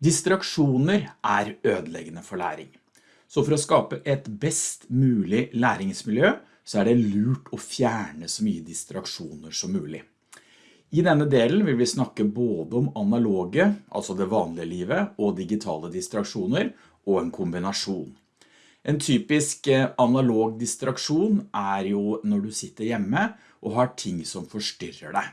Distraksjoner er ødeleggende for læring. Så for å skape et best mulig læringsmiljø, så er det lurt å fjerne så mye distraksjoner som mulig. I denne delen vil vi snakke både om analoge, altså det vanlige livet, og digitale distraksjoner, og en kombinasjon. En typisk eh, analog distraksjon er jo når du sitter hjemme og har ting som forstyrrer deg.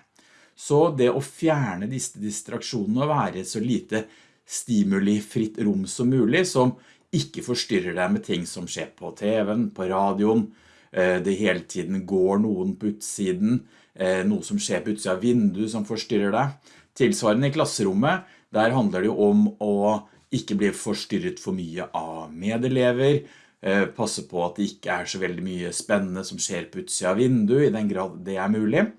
Så det å fjerne disse distraksjonene og være så lite stimulifritt rom som mulig, som ikke forstyrrer deg med ting som skjer på TV-en, på radioen, eh, det hele tiden går noen på utsiden, eh, noe som skjer på utsiden av vinduet som forstyrrer deg. Tilsvarende i klasserommet, der handler det om å ikke bli forstyrret for mye av medelever, eh, passe på at det ikke er så veldig mye spennende som skjer på utsiden av vinduet, i den grad det er mulig.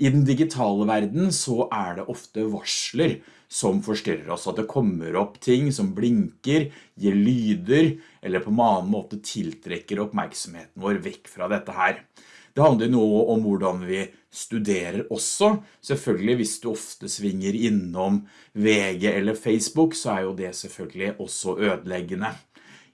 I den digitale verden så er det ofte varsler som forstyrrer oss, at det kommer opp ting som blinker, gir lyder, eller på en annen måte tiltrekker oppmerksomheten vår vekk fra dette her. Det handler noe om hvordan vi studerer også. Selvfølgelig hvis du ofte svinger innom VG eller Facebook, så er jo det selvfølgelig også ødeleggende.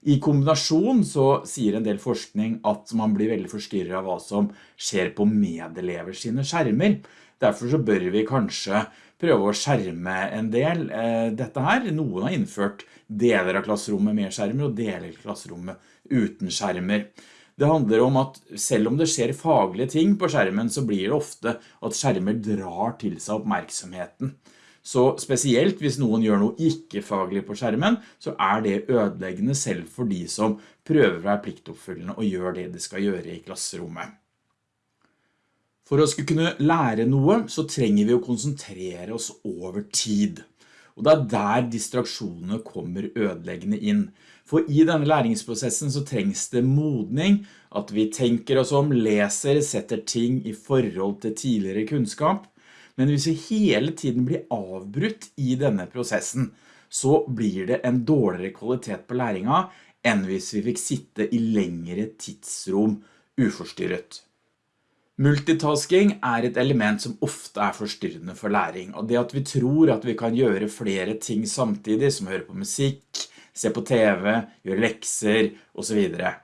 I kombinasjon så sier en del forskning at man blir veldig forstyrret av hva som skjer på medelever sine skjermer. Derfor så bør vi kanskje prøve å skjerme en del eh, dette her. Noen har innført deler av klasserommet med skjermer og deler av klasserommet uten skjermer. Det handler om at selv om det skjer faglige ting på skjermen, så blir det ofte at skjermer drar til seg oppmerksomheten. Så spesielt hvis noen gjør noe ikke-faglig på skjermen, så er det ødeleggende selv for de som prøver å være pliktoppfyllende og gjør det de skal gjøre i klasserommet. For å skulle kunne lære noe, så trenger vi å konsentrere oss over tid. Og det er der distraksjonene kommer ødeleggende inn. For i denne læringsprosessen så trengs det modning, at vi tenker oss om, leser, setter ting i forhold til tidligere kunnskap, men hvis vi hele tiden blir avbrutt i denne prosessen, så blir det en dårligere kvalitet på læringa enn hvis vi fikk sitte i lengre tidsrom uforstyrret. Multitasking er et element som ofte er forstyrrende for læring, og det at vi tror at vi kan gjøre flere ting samtidig, som høre på musikk, se på TV, gjøre lekser, og så videre.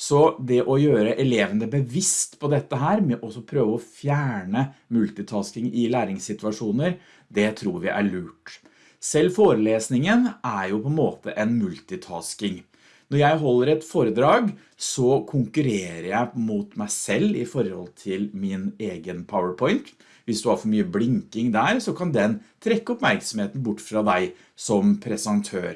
Så det å gjøre elevene bevisst på dette her, med å prøve å fjerne multitasking i læringssituasjoner, det tror vi er lurt. Selv forelesningen er jo på en måte en multitasking. Når jeg holder et foredrag, så konkurrerer jeg mot meg selv i forhold til min egen PowerPoint. Hvis du har for mye blinking der, så kan den trekke oppmerksomheten bort fra deg som presentør.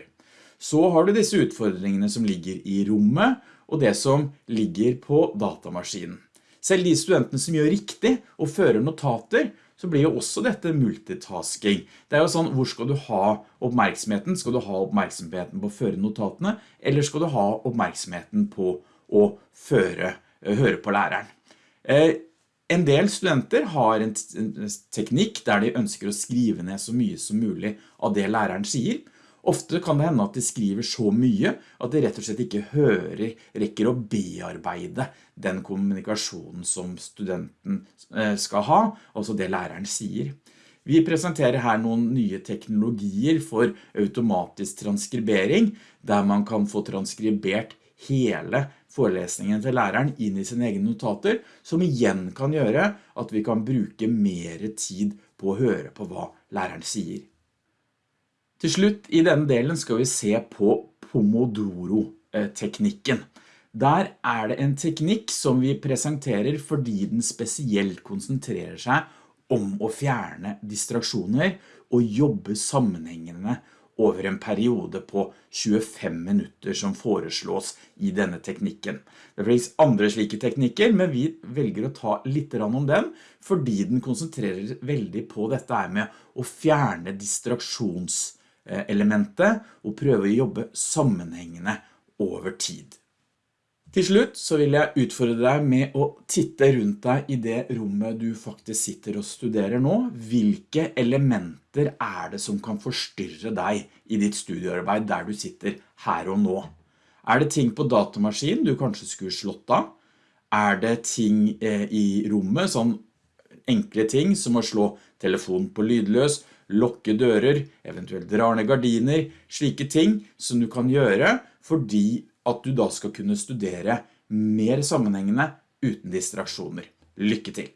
Så har du disse utfordringene som ligger i rommet, og det som ligger på datamaskinen. Selv de studentene som gjør riktig og fører notater, så blir jo også dette multitasking. Det er jo sånn, hvor skal du ha oppmerksomheten? Skal du ha oppmerksomheten på å føre notatene, eller skal du ha oppmerksomheten på å føre, eh, høre på læreren? Eh, en del studenter har en teknikk der de ønsker å skrive ned så mye som mulig av det læreren sier, Ofte kan det hende at de skriver så mye at de rett og slett ikke hører, rekker å bearbeide den kommunikasjonen som studenten eh, skal ha, altså det læreren sier. Vi presenterer her noen nye teknologier for automatisk transkribering, der man kan få transkribert hele forelesningen til læreren inn i sine egne notater, som igjen kan gjøre at vi kan bruke mer tid på å høre på hva læreren sier. Til slutt i denne delen skal vi se på Pomodoro-teknikken. Der er det en teknikk som vi presenterer fordi den spesielt konsentrerer seg om å fjerne distraksjoner og jobbe sammenhengende over en periode på 25 minutter som foreslås i denne teknikken. Det finnes andre slike teknikker, men vi velger å ta litt om den, fordi den konsentrerer veldig på dette med å fjerne distraksjons Eh, elementet og prøve å jobbe sammenhengende over tid. Til slutt så vil jeg utfordre deg med å titte rundt deg i det rommet du faktisk sitter og studerer nå. Hvilke elementer er det som kan forstyrre deg i ditt studiearbeid der du sitter her og nå? Er det ting på datamaskinen du kanskje skulle slått av? Er det ting eh, i rommet, sånn enkle ting som å slå telefonen på lydløs, lokke dører, eventuelt drar ned gardiner, slike ting som du kan gjøre fordi at du da skal kunne studere mer sammenhengende uten distraksjoner. Lykke til!